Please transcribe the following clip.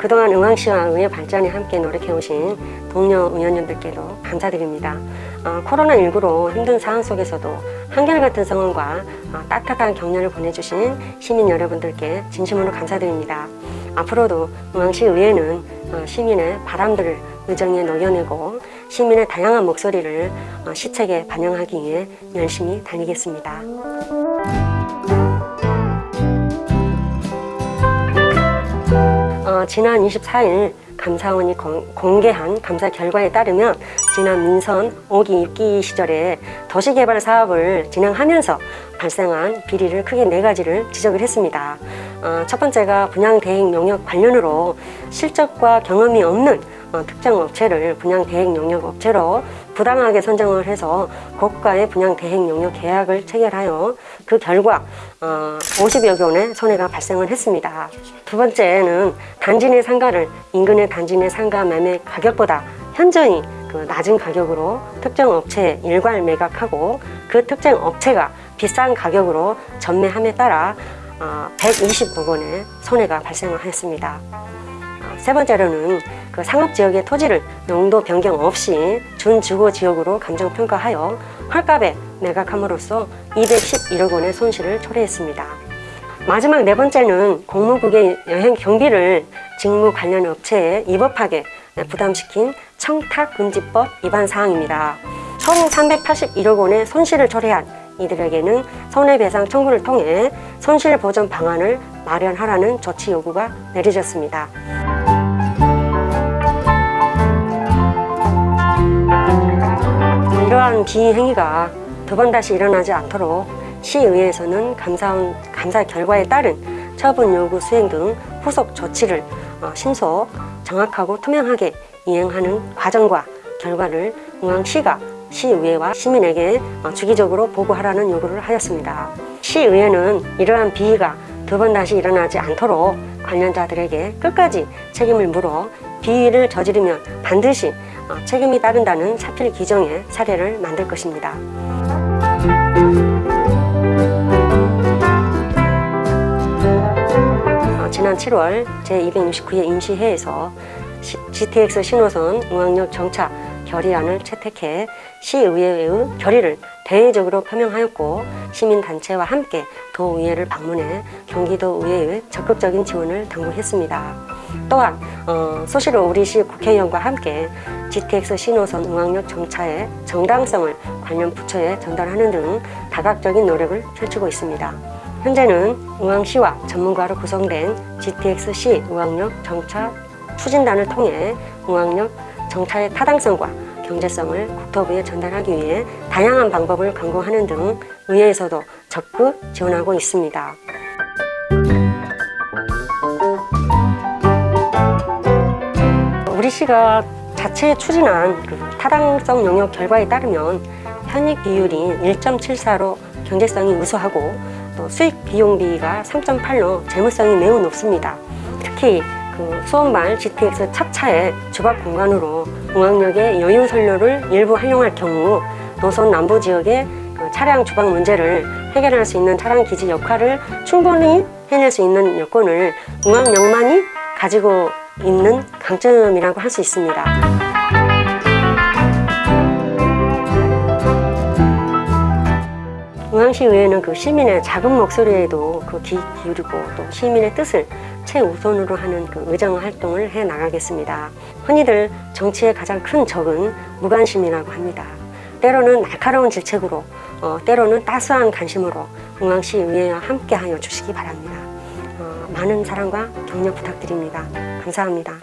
그동안 응왕시와 의회 발전에 함께 노력해오신 동료 의원님들께도 감사드립니다. 어, 코로나19로 힘든 상황 속에서도 한결같은 성원과 어, 따뜻한 격려를 보내주신 시민 여러분들께 진심으로 감사드립니다. 앞으로도 응왕시 의회는 어, 시민의 바람들을 의정에 녹여내고 시민의 다양한 목소리를 어, 시책에 반영하기 위해 열심히 달리겠습니다. 어, 지난 24일 감사원이 공, 공개한 감사 결과에 따르면 지난 민선 5기 6기 시절에 도시개발 사업을 진행하면서 발생한 비리를 크게 네 가지를 지적을 했습니다. 어, 첫 번째가 분양 대행 용역 관련으로 실적과 경험이 없는 어, 특정 업체를 분양 대행 용역 업체로 부당하게 선정을 해서 고가의 분양 대행 용역 계약을 체결하여 그 결과 어, 50여 건의 손해가 발생을 했습니다. 두 번째는 단지 내 상가를 인근의 단지 내 상가 매매 가격보다 현저히 그 낮은 가격으로 특정 업체에 일괄 매각하고 그 특정 업체가 비싼 가격으로 전매함에 따라 어, 120억 원의 손해가. 어, 세 번째로는 그 상업지역의 토지를 농도 변경 없이 준주거 지역으로 감정평가하여 헐값에 매각함으로써 211억 원의 손실을 초래했습니다. 마지막 네 번째는 공무국의 여행 경비를 직무 관련 업체에 위법하게 부담시킨 청탁금지법 위반 사항입니다. 총 381억 원의 손실을 초래한 이들에게는 손해배상 청구를 통해 손실보전 방안을 마련하라는 조치 요구가 내려졌습니다. 이러한 비행위가 두 번 다시 일어나지 않도록 시의회에서는 감사원 감사 결과에 따른 처분 요구 수행 등 후속 조치를 어, 신속, 정확하고 투명하게 이행하는 과정과 결과를 응왕시가 시의회와 시민에게 어, 주기적으로 보고하라는 요구를 하였습니다. 시의회는 이러한 비위가 두 번 다시 일어나지 않도록 관련자들에게 끝까지 책임을 물어 비위를 저지르면 반드시 어, 책임이 따른다는 사필 규정의 사례를 만들 것입니다. 어, 지난 7월 제269회 임시회에서 GTX 신호선 응왕역 정차 결의안을 채택해 시의회의 결의를 대외적으로 표명하였고 시민단체와 함께 도의회를 방문해 경기도 의회의 적극적인 지원을 당부했습니다. 또한 어, 소시로 우리시 국회의원과 함께 GTX 신호선 응왕역 정차의 정당성을 관련 부처에 전달하는 등 다각적인 노력을 펼치고 있습니다. 현재는 응왕시와 전문가로 구성된 GTX-C 응왕역 정차 추진단을 통해 응왕역 정차의 타당성과 경제성을 국토부에 전달하기 위해 다양한 방법을 강구하는 등 의회에서도 적극 지원하고 있습니다. 우리 시가 자체 추진한 그 타당성 영역 결과에 따르면 현익 비율이 1.74로 경제성이 우수하고 또 수익 비용비가 3.8로 재무성이 매우 높습니다. 특히 그 수원발 GTX 탑차의 주박 공간으로 공항역의 여유 선로를 일부 활용할 경우 노선 남부 지역의 그 차량 주박 문제를 해결할 수 있는 차량 기지 역할을 충분히 해낼 수 있는 여건을 공항역만이 가지고 있는 강점이라고 할 수 있습니다. 응왕시 의회는 그 시민의 작은 목소리에도 그 귀 기울이고 또 시민의 뜻을 최우선으로 하는 그 의정 활동을 해 나가겠습니다. 흔히들 정치의 가장 큰 적은 무관심이라고 합니다. 때로는 날카로운 질책으로 어, 때로는 따스한 관심으로 응왕시 의회와 함께하여 주시기 바랍니다. 어, 많은 사랑과 격려 부탁드립니다. 감사합니다.